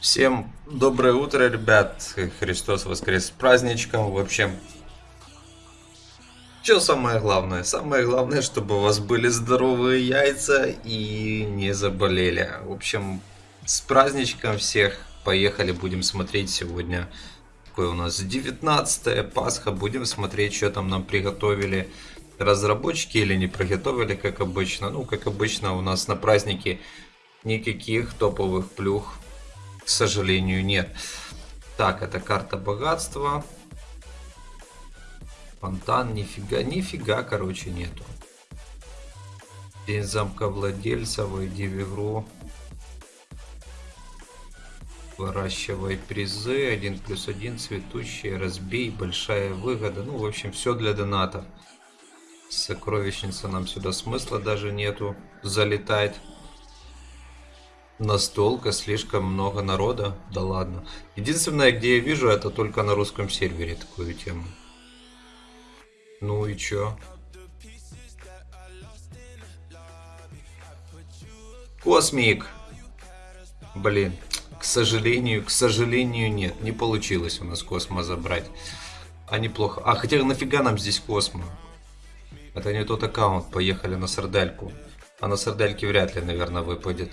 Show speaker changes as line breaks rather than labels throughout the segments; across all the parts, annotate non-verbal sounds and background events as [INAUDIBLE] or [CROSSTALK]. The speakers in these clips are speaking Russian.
Всем доброе утро, ребят. Христос воскрес с праздничком. В общем, что самое главное? Самое главное, чтобы у вас были здоровые яйца и не заболели. В общем, с праздничком всех. Поехали, будем смотреть сегодня. Какое у нас 19 Пасха. Будем смотреть, что там нам приготовили разработчики или не приготовили, как обычно. Ну, как обычно, у нас на празднике никаких топовых плюх к сожалению, нет. Так, это карта богатства. Фонтан, нифига, нифига, короче, нету. День замка владельца, войди в игру. Выращивай призы, 1 плюс 1, цветущие, разбей, большая выгода. Ну, в общем, все для донатов. Сокровищница нам сюда смысла даже нету залетать. Настолько слишком много народа. Да ладно. Единственное, где я вижу, это только на русском сервере такую тему. Ну и чё? Космик! Блин, к сожалению, к сожалению нет. Не получилось у нас Космо забрать. А неплохо. А хотя нафига нам здесь Космо? Это не тот аккаунт. Поехали на сардельку. А на сардельке вряд ли, наверное, выпадет.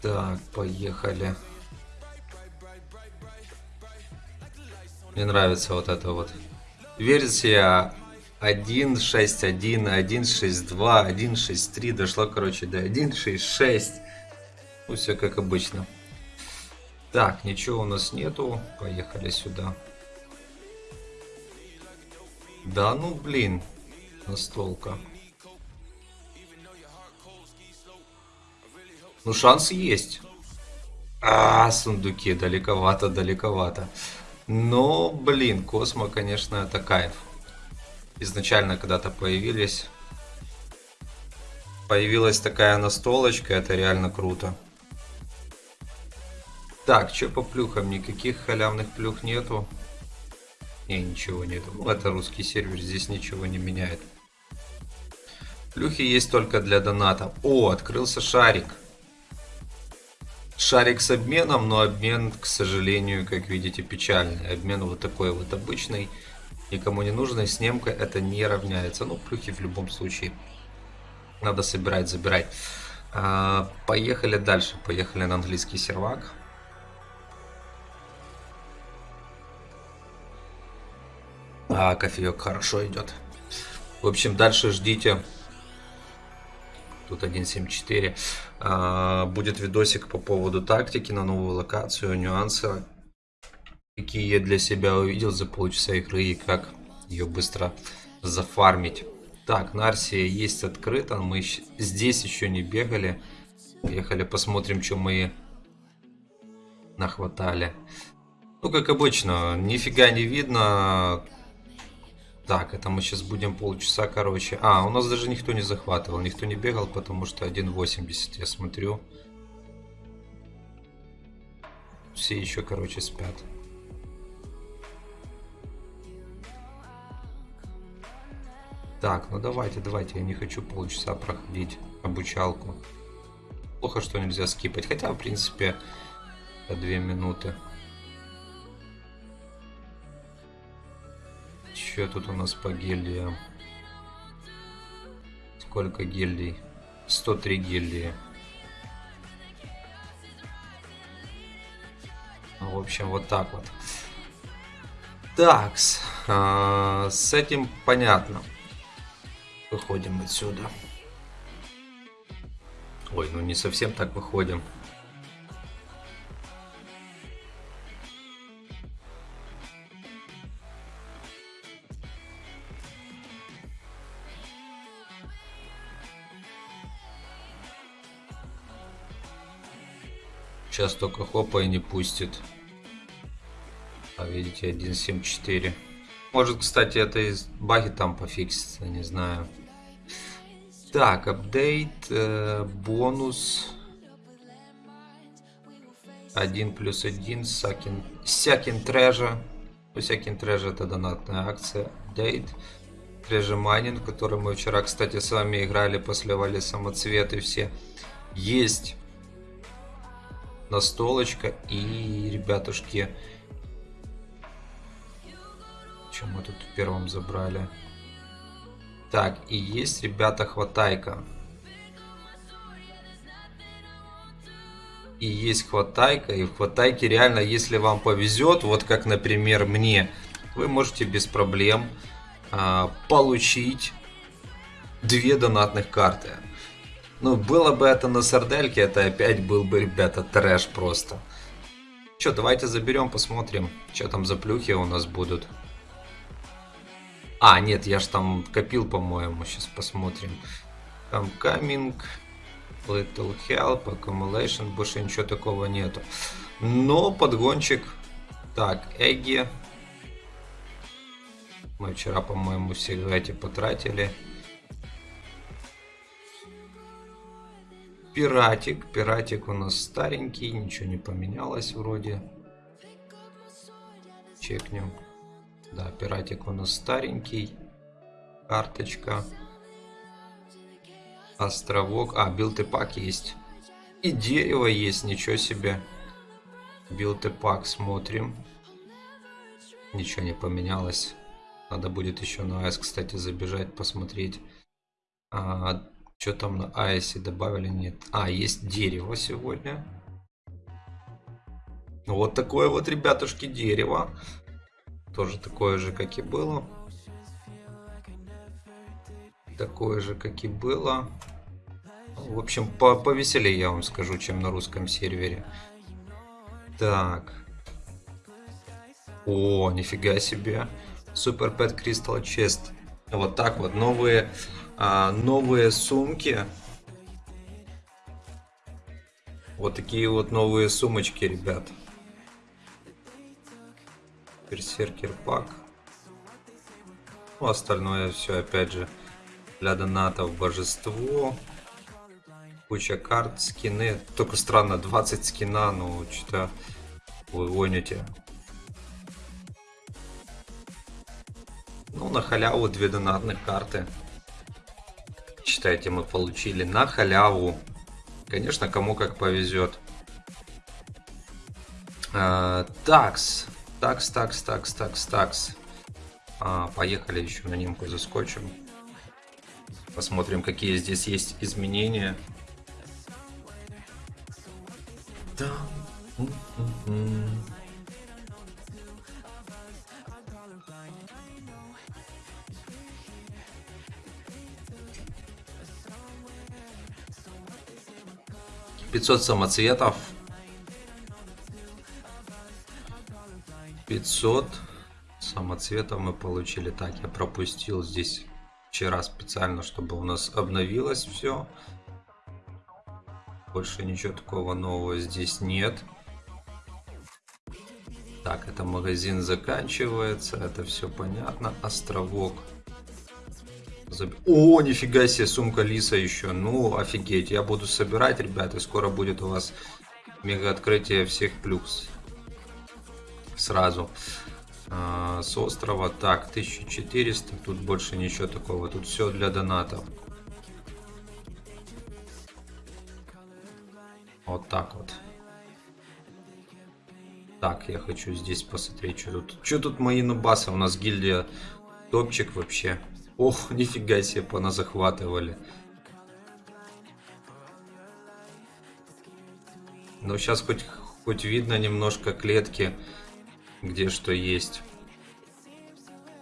Так, поехали. Мне нравится вот это вот. Версия 1.6.1, 1.6.2, 1.6.3 дошла, короче, до 1.6.6. Ну, все как обычно. Так, ничего у нас нету. Поехали сюда. Да ну, блин. Настолка. Ну, шанс есть. А, сундуки, далековато, далековато. Но, блин, Космо, конечно, это кайф. Изначально когда-то появились. Появилась такая настолочка, это реально круто. Так, что по плюхам? Никаких халявных плюх нету. Не, ничего нету. Ну, это русский сервер, здесь ничего не меняет. Плюхи есть только для доната. О, открылся шарик шарик с обменом, но обмен, к сожалению, как видите, печальный. Обмен вот такой вот обычный, никому не нужный, снимка это не равняется. Ну, плюхи в любом случае надо собирать, забирать. А, поехали дальше, поехали на английский сервак. А, кофеек хорошо идет. В общем, дальше ждите тут 1.7.4. А, будет видосик по поводу тактики на новую локацию, нюансы, какие я для себя увидел за полчаса игры и как ее быстро зафармить. Так, Нарсия есть открыто, мы здесь еще не бегали. Поехали посмотрим, что мы нахватали. Ну, как обычно, нифига не видно. Так, это мы сейчас будем полчаса, короче. А, у нас даже никто не захватывал, никто не бегал, потому что 1.80, я смотрю. Все еще, короче, спят. Так, ну давайте, давайте, я не хочу полчаса проходить обучалку. Плохо, что нельзя скипать, хотя, в принципе, 2 минуты. Что тут у нас по гильдиям? Сколько гильдий? 103 гильдии. Ну, в общем, вот так вот. Так, э, с этим понятно. Выходим отсюда. Ой, ну не совсем так выходим. Сейчас только хопа и не пустит. А видите, 1.7.4. Может, кстати, это из баги там пофиксится, не знаю. Так, апдейт, э, бонус. 1 плюс 1, Sunken, Sunken Treasure. Sunken Treasure это донатная акция. Дейт. Treasure Mining, который мы вчера, кстати, с вами играли, посливали самоцветы все. Есть настолочка и, ребятушки, что мы тут первым забрали? Так, и есть, ребята, хватайка. И есть хватайка, и в хватайке реально, если вам повезет, вот как, например, мне, вы можете без проблем а, получить две донатных карты. Ну, было бы это на сардельке, это опять был бы, ребята, трэш просто. Че, давайте заберем, посмотрим, что там за плюхи у нас будут. А, нет, я ж там копил, по-моему, сейчас посмотрим. Там coming, little help, accumulation, больше ничего такого нету. Но подгончик, так, Эгги. Мы вчера, по-моему, все эти потратили. Пиратик. Пиратик у нас старенький, ничего не поменялось вроде. Чекнем. Да, пиратик у нас старенький. Карточка. Островок. А, build и pack есть. И дерево есть, ничего себе. Билд и пак смотрим. Ничего не поменялось. Надо будет еще на АЭС, кстати, забежать, посмотреть. А, что там на АЭСе добавили? Нет. А, есть дерево сегодня. Вот такое вот, ребятушки, дерево. Тоже такое же, как и было. Такое же, как и было. В общем, по повеселее я вам скажу, чем на русском сервере. Так. О, нифига себе. Super Pet Crystal Chest. Вот так вот. Новые, а, новые сумки. Вот такие вот новые сумочки, ребят. Берсеркер пак. Ну, остальное все, опять же, для донатов божество. Куча карт, скины. Только странно, 20 скина, ну, что-то вы гоните. Ну, на халяву две донатных карты. Считайте, мы получили на халяву. Конечно, кому как повезет. А, такс. Такс, такс, такс, такс, такс. А, поехали еще на немку заскочим. Посмотрим, какие здесь есть изменения. Да. 500 самоцветов. 500 самоцветов мы получили. Так, я пропустил здесь вчера специально, чтобы у нас обновилось все. Больше ничего такого нового здесь нет. Так, это магазин заканчивается, это все понятно. Островок. О, нифига себе, сумка Лиса еще. Ну, офигеть, я буду собирать, ребята. Скоро будет у вас мега открытие всех плюс. Сразу. А, с острова. Так, 1400. Тут больше ничего такого. Тут все для донатов. Вот так вот. Так, я хочу здесь посмотреть, что тут. Что тут мои нубасы? У нас гильдия топчик вообще. Ох, [LAUGHS] нифига себе, пона захватывали. Но сейчас хоть, хоть видно немножко клетки, где что есть.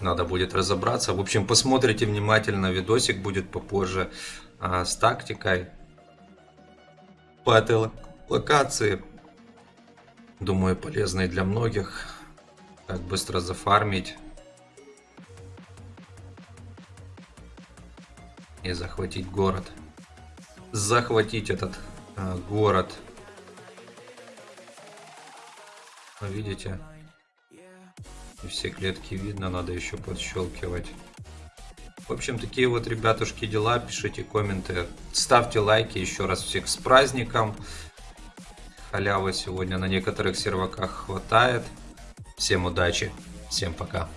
Надо будет разобраться. В общем, посмотрите внимательно, видосик будет попозже а, с тактикой по этой локации. Думаю, полезной для многих. Как быстро зафармить. и захватить город. Захватить этот э, город. Видите? И все клетки видно, надо еще подщелкивать. В общем, такие вот, ребятушки, дела. Пишите комменты, ставьте лайки. Еще раз всех с праздником. халявы сегодня на некоторых серваках хватает. Всем удачи, всем пока.